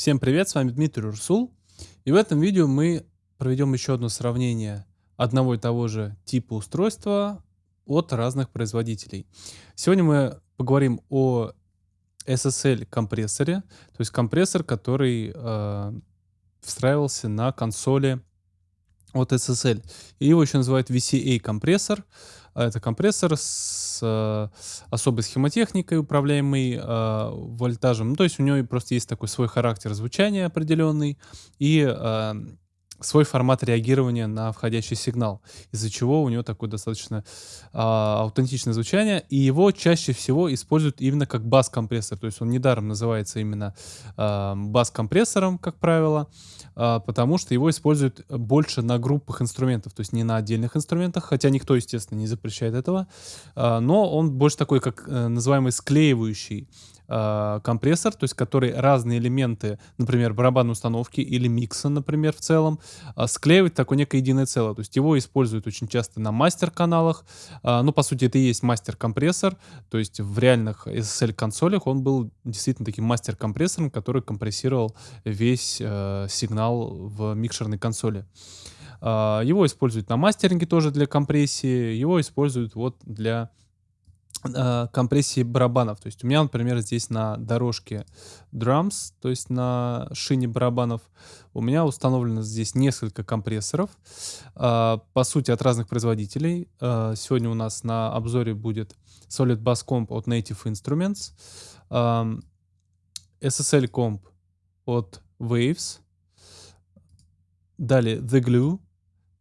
Всем привет, с вами Дмитрий Урсул. И в этом видео мы проведем еще одно сравнение одного и того же типа устройства от разных производителей. Сегодня мы поговорим о SSL компрессоре, то есть компрессор, который э, встраивался на консоли от SSL. Его еще называют VCA компрессор. А это компрессор с э, особой схемотехникой, управляемый э, вольтажем. Ну, то есть у него просто есть такой свой характер звучания определенный и э, свой формат реагирования на входящий сигнал, из-за чего у него такое достаточно э, аутентичное звучание, и его чаще всего используют именно как бас-компрессор, то есть он недаром называется именно э, бас-компрессором, как правило, э, потому что его используют больше на группах инструментов, то есть не на отдельных инструментах, хотя никто, естественно, не запрещает этого, э, но он больше такой, как э, называемый склеивающий э, компрессор, то есть который разные элементы, например, барабанной установки или микса, например, в целом, э, склеивает такое некое единое целое. То есть его используют очень часто на мастер-каналах. Э, ну, по сути, это и есть мастер-компрессор. То есть в реальных SSL-консолях он был действительно таким мастер-компрессором, который компрессировал весь э, сигнал в микшерной консоли. Uh, его используют на мастеринге тоже для компрессии, его используют вот для компрессии барабанов. То есть у меня, например, здесь на дорожке drums, то есть на шине барабанов, у меня установлено здесь несколько компрессоров, э, по сути, от разных производителей. Э, сегодня у нас на обзоре будет Solid Bass Comp от Native Instruments, э, SSL Comp от Waves, далее The Glue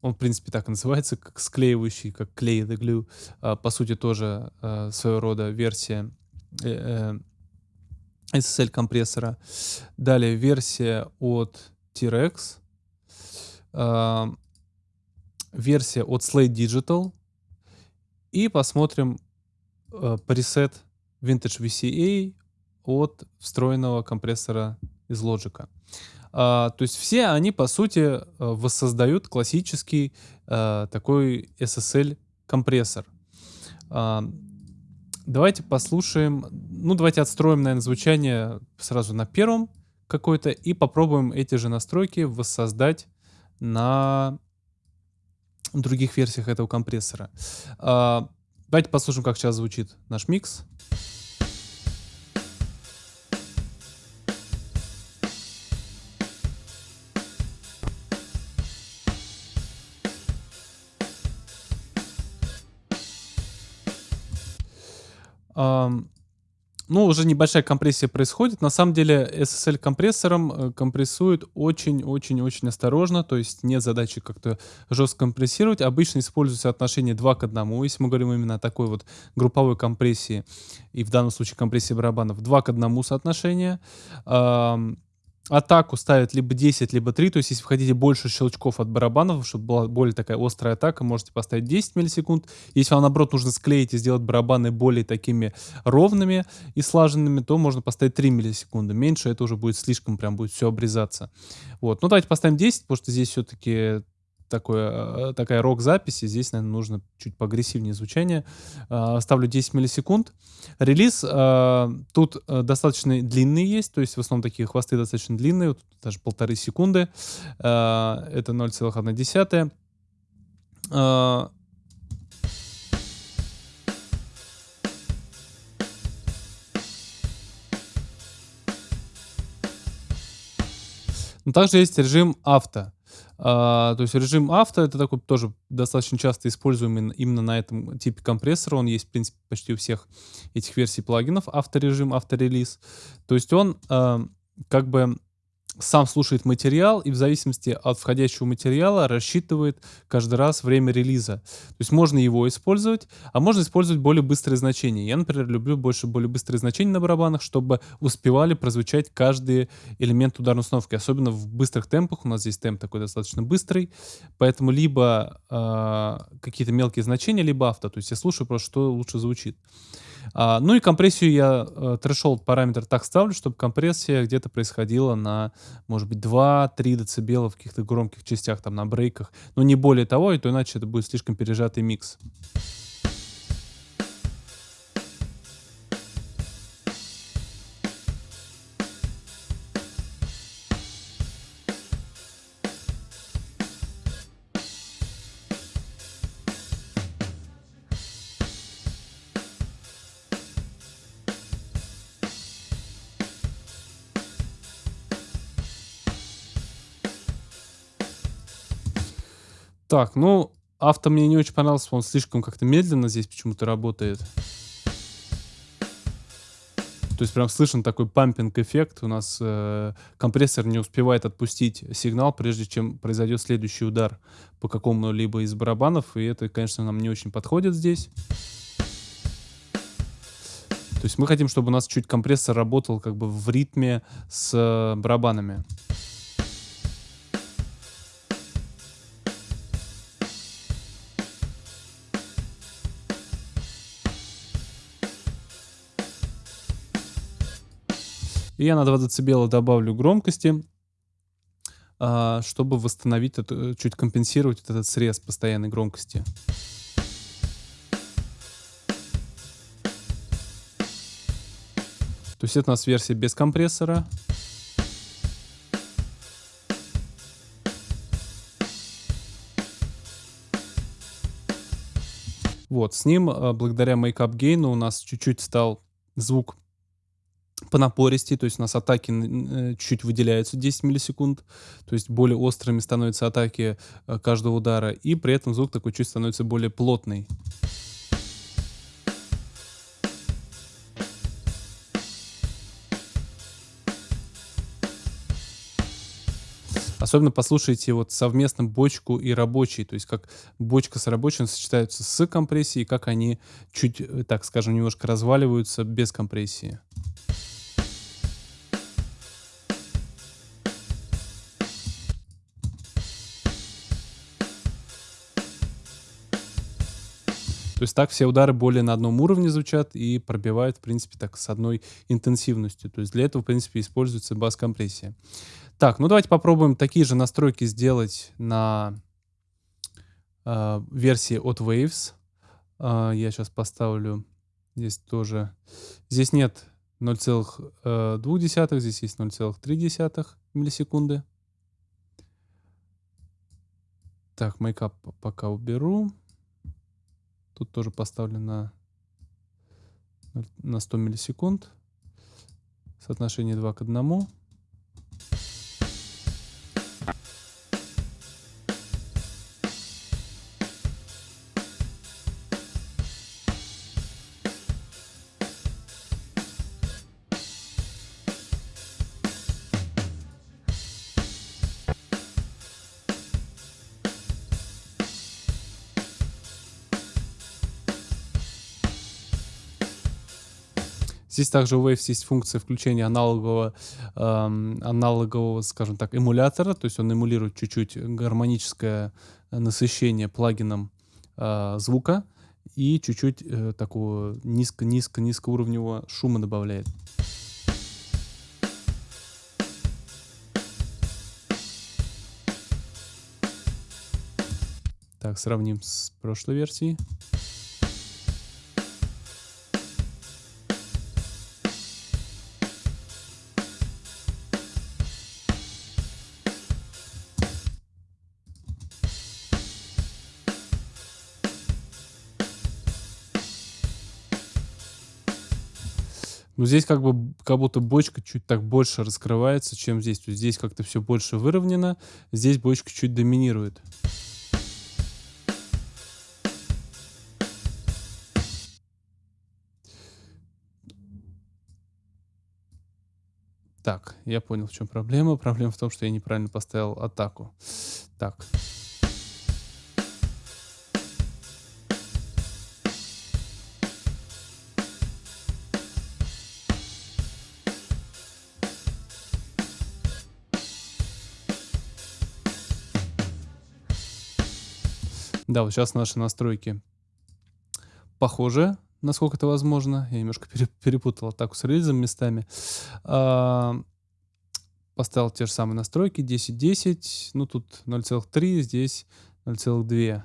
он, в принципе, так и называется, как склеивающий, как клей the glue. А, по сути, тоже а, своего рода версия э, э, SSL компрессора. Далее версия от T-Rex. А, версия от Slate Digital. И посмотрим э, пресет Vintage VCA от встроенного компрессора из Logic. А, то есть все они, по сути, э, воссоздают классический а, такой SSL-компрессор. А, давайте послушаем, ну давайте отстроим, наверное, звучание сразу на первом какой-то и попробуем эти же настройки воссоздать на других версиях этого компрессора. А, давайте послушаем, как сейчас звучит наш микс. Ну, уже небольшая компрессия происходит. На самом деле SSL-компрессором э, компрессует очень-очень-очень осторожно, то есть нет задачи как-то жестко компрессировать. Обычно используется отношение 2 к 1, если мы говорим именно о такой вот групповой компрессии, и в данном случае компрессии барабанов, 2 к 1 соотношение атаку ставят либо 10, либо 3. То есть, если вы хотите больше щелчков от барабанов, чтобы была более такая острая атака, можете поставить 10 миллисекунд. Если вам, наоборот, нужно склеить и сделать барабаны более такими ровными и слаженными, то можно поставить 3 миллисекунды. Меньше это уже будет слишком, прям будет все обрезаться. Вот. Ну, давайте поставим 10, потому что здесь все-таки такое, э, такая рок-запись, и здесь, наверное, нужно чуть поагрессивнее звучание. А, ставлю 10 миллисекунд. Релиз а, тут э, достаточно длинный есть, то есть в основном такие хвосты достаточно длинные, вот даже полторы секунды. А, это 0,1. Но также есть режим авто. А, то есть режим авто это такой тоже достаточно часто используемый именно на этом типе компрессора. Он есть, в принципе, почти у всех этих версий плагинов. Авторежим, авторелиз. То есть он э, как бы сам слушает материал и в зависимости от входящего материала рассчитывает каждый раз время релиза. То есть можно его использовать, а можно использовать более быстрые значения. Я, например, люблю больше более быстрые значения на барабанах, чтобы успевали прозвучать каждый элемент ударной установки. Особенно в быстрых темпах. У нас здесь темп такой достаточно быстрый. Поэтому либо э, какие-то мелкие значения, либо авто. То есть я слушаю просто, что лучше звучит. А, ну и компрессию я э, threshold параметр так ставлю, чтобы компрессия где-то происходила на, может быть, 2-3 дБ в каких-то громких частях, там на брейках. Но не более того, и то иначе это будет слишком пережатый микс. Так, ну, авто мне не очень понравился, он слишком как-то медленно здесь почему-то работает. То есть прям слышен такой пампинг-эффект. У нас э, компрессор не успевает отпустить сигнал, прежде чем произойдет следующий удар по какому-либо из барабанов. И это, конечно, нам не очень подходит здесь. То есть мы хотим, чтобы у нас чуть компрессор работал как бы в ритме с барабанами. И я на 2 дБ добавлю громкости, а, чтобы восстановить, это, чуть компенсировать этот срез постоянной громкости. То есть это у нас версия без компрессора. Вот, с ним, а, благодаря Makeup Gain, у нас чуть-чуть стал звук по напористей, то есть у нас атаки э, чуть-чуть выделяются 10 миллисекунд, то есть более острыми становятся атаки э, каждого удара, и при этом звук такой чуть становится более плотный. Особенно послушайте вот совместно бочку и рабочий, то есть как бочка с рабочим сочетаются с компрессией, как они чуть, э, так скажем, немножко разваливаются без компрессии. То есть так все удары более на одном уровне звучат и пробивают, в принципе, так с одной интенсивностью. То есть для этого, в принципе, используется бас-компрессия. Так, ну давайте попробуем такие же настройки сделать на э, версии от Waves. Э, я сейчас поставлю здесь тоже. Здесь нет 0,2, здесь есть 0,3 миллисекунды. Так, мейкап пока уберу. Тут тоже поставлено на 100 миллисекунд. Соотношение 2 к 1. Здесь также у Waves есть функция включения аналогового, э, аналогового, скажем так, эмулятора, то есть он эмулирует чуть-чуть гармоническое насыщение плагином э, звука и чуть-чуть э, такого низко-низко-низкоуровневого шума добавляет. Так, сравним с прошлой версией. Но здесь как бы как будто бочка чуть так больше раскрывается, чем здесь. То есть здесь как-то все больше выровнено, здесь бочка чуть доминирует. Так, я понял, в чем проблема. Проблема в том, что я неправильно поставил атаку. Так. Да, вот сейчас наши настройки похожи, насколько это возможно. Я немножко перепутал атаку с релизом местами. А, поставил те же самые настройки. 10.10. Ну, тут 0.3, здесь 0.2.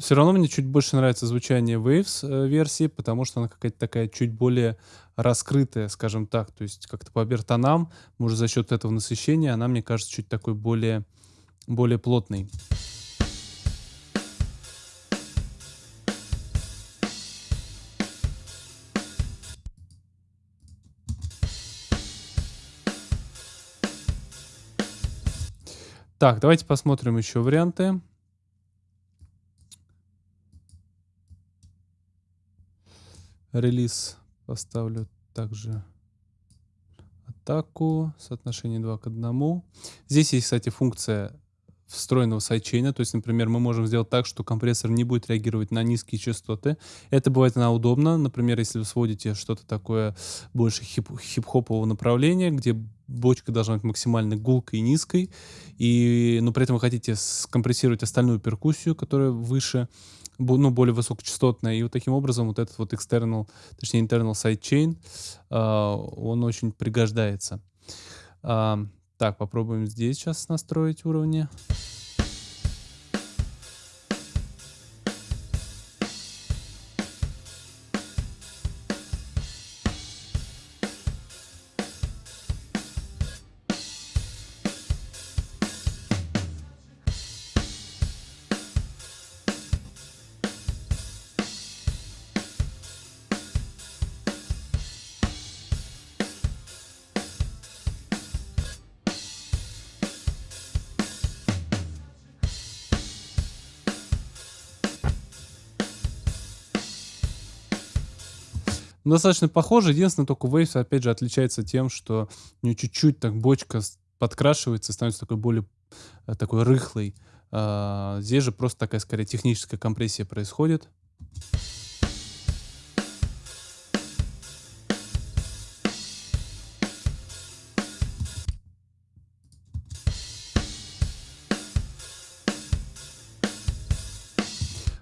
Всё равно мне чуть больше нравится звучание Waves, э, версии, потому что она какая-то такая чуть более раскрытая, скажем так. То есть как-то по обертонам, может, за счет этого насыщения она, мне кажется, чуть такой более более плотной. Так, давайте посмотрим еще варианты. Релиз поставлю также атаку, соотношение 2 к 1. Здесь есть, кстати, функция встроенного сайдчейна. То есть, например, мы можем сделать так, что компрессор не будет реагировать на низкие частоты. Это бывает она удобно. Например, если вы сводите что-то такое больше хип- хип-хопового направления, где бочка должна быть максимально гулкой и низкой, и, но при этом вы хотите скомпрессировать остальную перкуссию, которая выше, ну, более высокочастотная. И вот таким образом вот этот вот external, точнее internal sidechain, э, он очень пригождается. Э, так, попробуем здесь сейчас настроить уровни. Достаточно похоже. Единственное, только Waves, опять же, отличается тем, что у нее чуть-чуть так бочка подкрашивается, становится такой более э, такой рыхлой. А, здесь же просто такая, скорее, техническая компрессия происходит.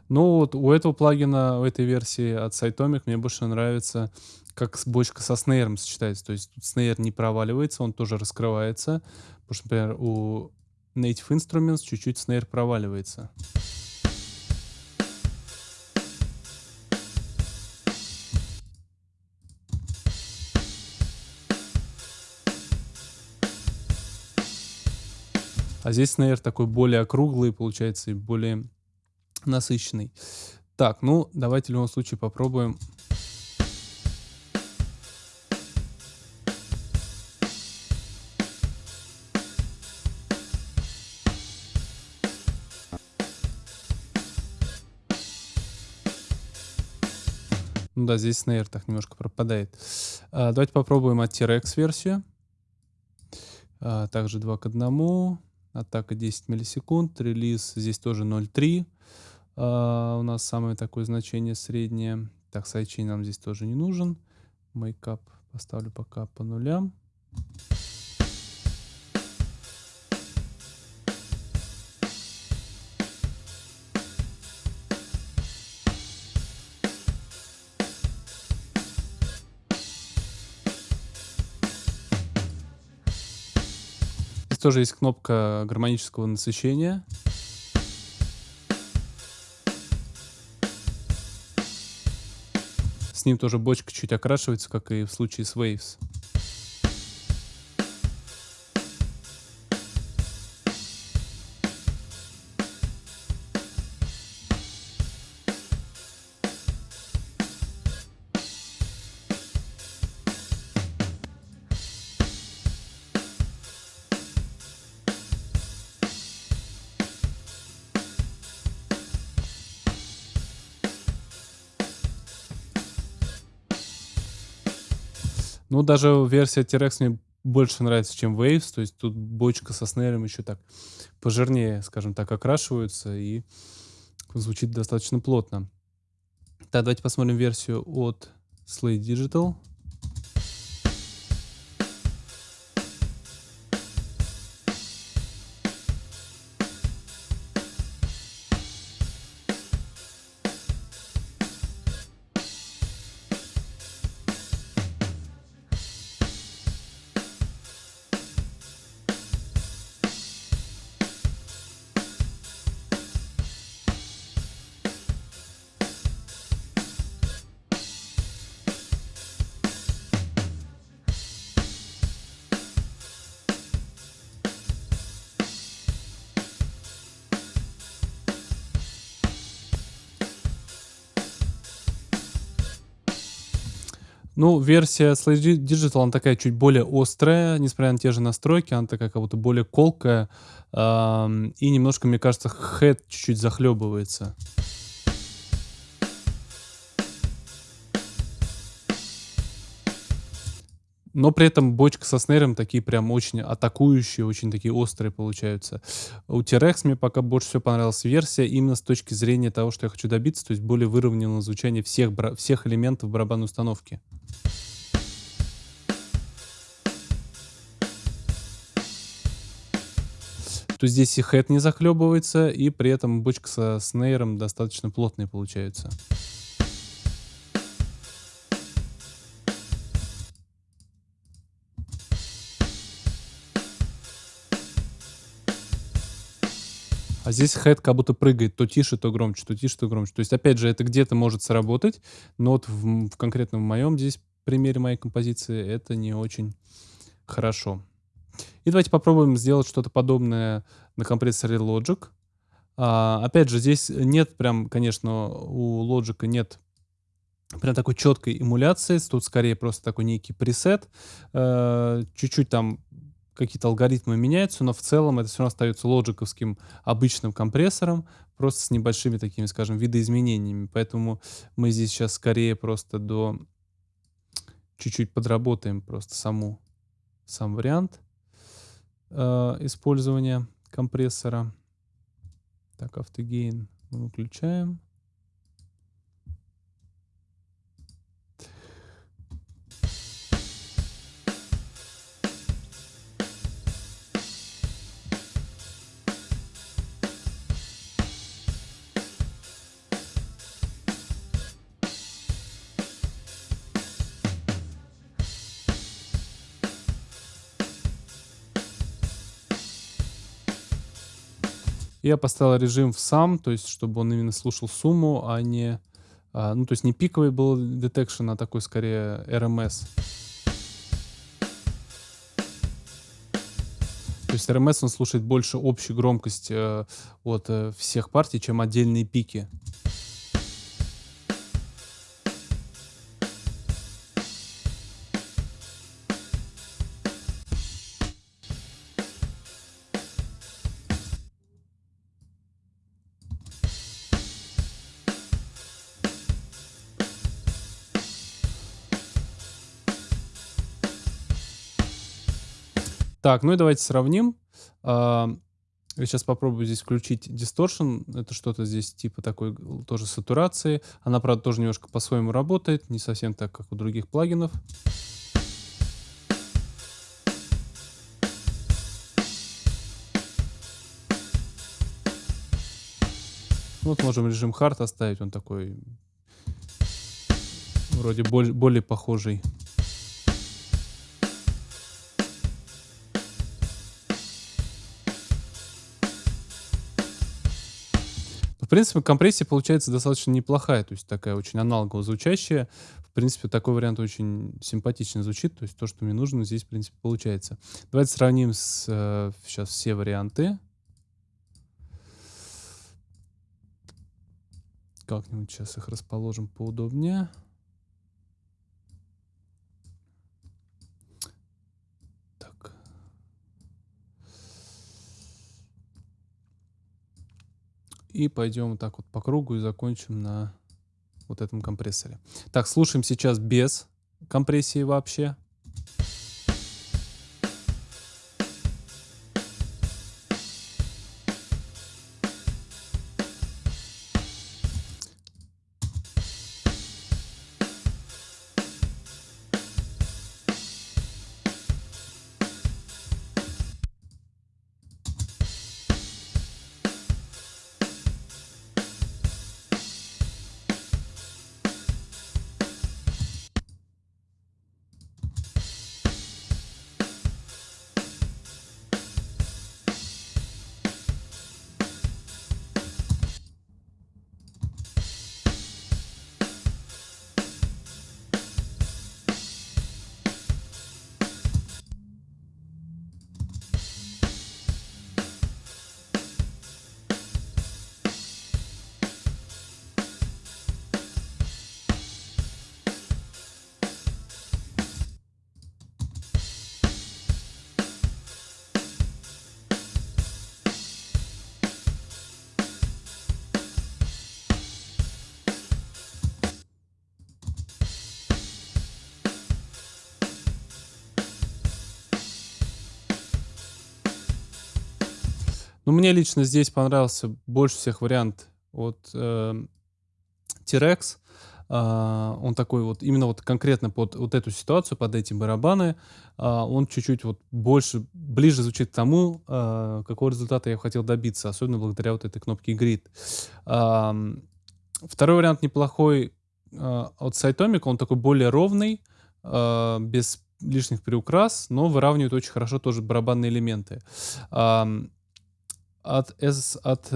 Ну вот у этого плагина, у этой версии от Cytomic мне больше нравится, как бочка со снейром сочетается. То есть тут снейр не проваливается, он тоже раскрывается. Потому что, например, у Native Instruments чуть-чуть снейр проваливается. А здесь снейр такой более округлый, получается, и более насыщенный. Так, ну давайте в любом случае попробуем. Ну да, здесь снейр так немножко пропадает. А, давайте попробуем от T-Rex версию. А, также 2 к 1. Атака 10 миллисекунд. Релиз здесь тоже 0.3. Э, у нас самое такое значение среднее. Так, sidechain нам здесь тоже не нужен. Makeup поставлю пока по нулям. Здесь тоже есть кнопка гармонического насыщения. С ним тоже бочка чуть окрашивается, как и в случае с Waves. Даже версия T-Rex мне больше нравится, чем Waves. То есть тут бочка со снейром еще так пожирнее, скажем так, окрашиваются и звучит достаточно плотно. Так, давайте посмотрим версию от Slate Digital. Ну, версия Slash Digital, она такая чуть более острая, несмотря на те же настройки, она такая как будто более колкая, ам, и немножко, мне кажется, head чуть-чуть захлебывается. Но при этом бочка со снейром такие прям очень атакующие, очень такие острые получаются. У T-Rex мне пока больше всего понравилась версия именно с точки зрения того, что я хочу добиться, то есть более выровненного звучания всех, всех элементов барабанной установки. То здесь и хэт не захлебывается, и при этом бочка со снейром достаточно плотная получается. А здесь хэт как будто прыгает то тише, то громче, то тише, то громче. То есть, опять же, это где-то может сработать, но вот в, в конкретном моем здесь примере моей композиции это не очень хорошо. И давайте попробуем сделать что-то подобное на компрессоре Logic. А, опять же, здесь нет прям, конечно, у Logic нет прям такой четкой эмуляции. Тут скорее просто такой некий пресет. Э, чуть-чуть там какие-то алгоритмы меняются, но в целом это все равно остается лоджиковским обычным компрессором, просто с небольшими такими, скажем, видоизменениями. Поэтому мы здесь сейчас скорее просто до... Чуть-чуть подработаем просто саму, сам вариант э, использования компрессора. Так, автогейн мы выключаем. Я поставил режим в сам, то есть чтобы он именно слушал сумму, а не... А, ну, то есть не пиковый был detection, а такой скорее RMS. То есть RMS он слушает больше общей громкость э, от э, всех партий, чем отдельные пики. Так, ну и давайте сравним. А, я сейчас попробую здесь включить distortion. Это что-то здесь типа такой тоже сатурации. Она, правда, тоже немножко по-своему работает. Не совсем так, как у других плагинов. Вот можем режим hard оставить. Он такой вроде более, более похожий. В принципе, компрессия получается достаточно неплохая, то есть такая очень аналогово звучащая. В принципе, такой вариант очень симпатично звучит, то есть то, что мне нужно, здесь, в принципе, получается. Давайте сравним с, э, сейчас все варианты. Как-нибудь сейчас их расположим поудобнее. И пойдем так вот по кругу и закончим на вот этом компрессоре. Так, слушаем сейчас без компрессии вообще. Но мне лично здесь понравился больше всех вариант от э, T-Rex. Uh, он такой вот, именно вот конкретно под вот эту ситуацию, под эти барабаны, uh, он чуть-чуть вот больше, ближе звучит к тому, uh, какого результата я хотел добиться, особенно благодаря вот этой кнопке Grid. Второй вариант неплохой от Cytomic, он такой более ровный, без лишних приукрас, но выравнивает очень хорошо тоже барабанные элементы. От, от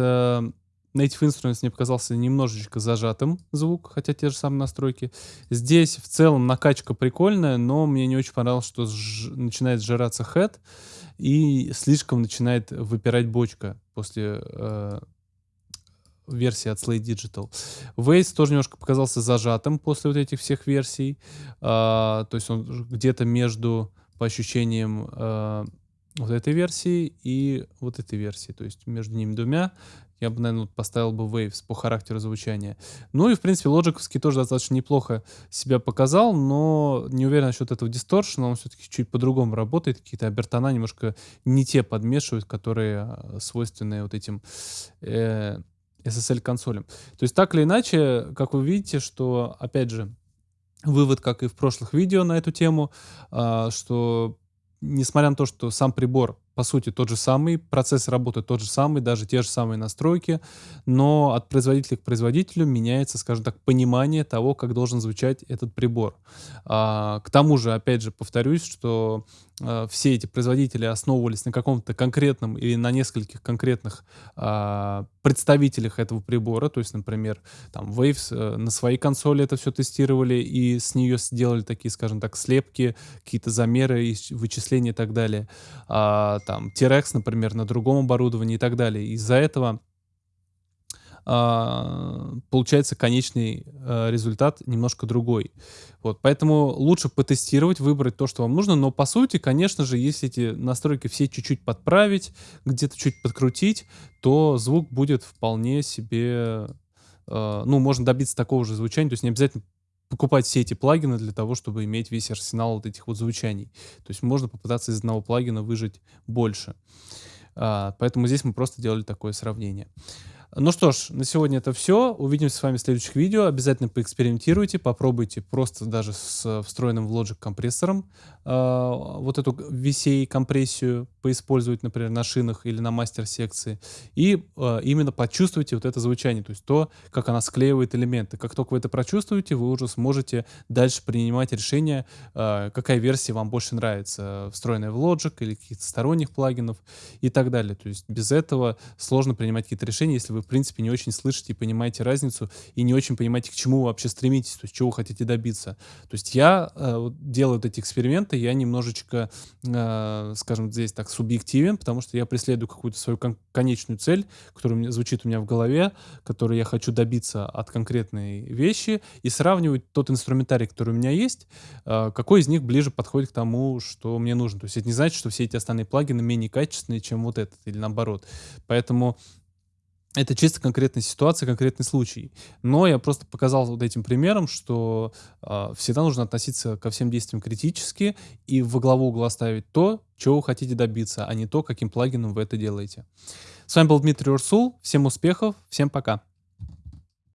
Native Instruments мне показался немножечко зажатым звук, хотя те же самые настройки. Здесь в целом накачка прикольная, но мне не очень понравилось, что сж... начинает сжираться head и слишком начинает выпирать бочка после э, версии от Slate Digital. Waze тоже немножко показался зажатым после вот этих всех версий. Э, то есть он где-то между, по ощущениям, э, вот этой версии и вот этой версии. То есть между ними двумя я бы, наверное, поставил бы Waves по характеру звучания. Ну и, в принципе, лоджиковский тоже достаточно неплохо себя показал, но не уверен насчет этого дисторшена, он все-таки чуть по-другому работает, какие-то обертона немножко не те подмешивают, которые а, свойственны вот этим э, SSL-консолям. То есть так или иначе, как вы видите, что, опять же, вывод, как и в прошлых видео на эту тему, э, что несмотря на то, что сам прибор по сути, тот же самый, процесс работы тот же самый, даже те же самые настройки, но от производителя к производителю меняется, скажем так, понимание того, как должен звучать этот прибор. А, к тому же, опять же, повторюсь, что а, все эти производители основывались на каком-то конкретном или на нескольких конкретных а, представителях этого прибора, то есть, например, там Waves а, на своей консоли это все тестировали и с нее сделали такие, скажем так, слепки, какие-то замеры, вычисления и так далее. А, там T-Rex, например, на другом оборудовании и так далее. Из-за этого Uh, получается конечный uh, результат немножко другой. Вот, поэтому лучше потестировать, выбрать то, что вам нужно, но по сути, конечно же, если эти настройки все чуть-чуть подправить, где-то чуть подкрутить, то звук будет вполне себе, uh, ну, можно добиться такого же звучания, то есть не обязательно покупать все эти плагины для того, чтобы иметь весь арсенал вот этих вот звучаний. То есть можно попытаться из одного плагина выжить больше. А, поэтому здесь мы просто делали такое сравнение. Ну что ж, на сегодня это все. Увидимся с вами в следующих видео. Обязательно поэкспериментируйте, попробуйте просто даже с встроенным в Logic компрессором э, вот эту VCA компрессию поиспользовать, например, на шинах или на мастер-секции. И э, именно почувствуйте вот это звучание, то есть то, как она склеивает элементы. Как только вы это прочувствуете, вы уже сможете дальше принимать решение, э, какая версия вам больше нравится, встроенная в Logic или каких-то сторонних плагинов и так далее. То есть без этого сложно принимать какие-то решения, если в принципе, не очень слышите и понимаете разницу, и не очень понимаете, к чему вы вообще стремитесь, то есть чего вы хотите добиться. То есть я э, делаю вот эти эксперименты, я немножечко, э, скажем, здесь так субъективен, потому что я преследую какую-то свою кон конечную цель, которая мне, звучит у меня в голове, которую я хочу добиться от конкретной вещи, и сравнивать тот инструментарий, который у меня есть, э, какой из них ближе подходит к тому, что мне нужно. То есть это не значит, что все эти остальные плагины менее качественные, чем вот этот, или наоборот. Поэтому это чисто конкретная ситуация, конкретный случай. Но я просто показал вот этим примером, что э, всегда нужно относиться ко всем действиям критически и во главу угла ставить то, чего вы хотите добиться, а не то, каким плагином вы это делаете. С вами был Дмитрий Урсул. Всем успехов, всем пока.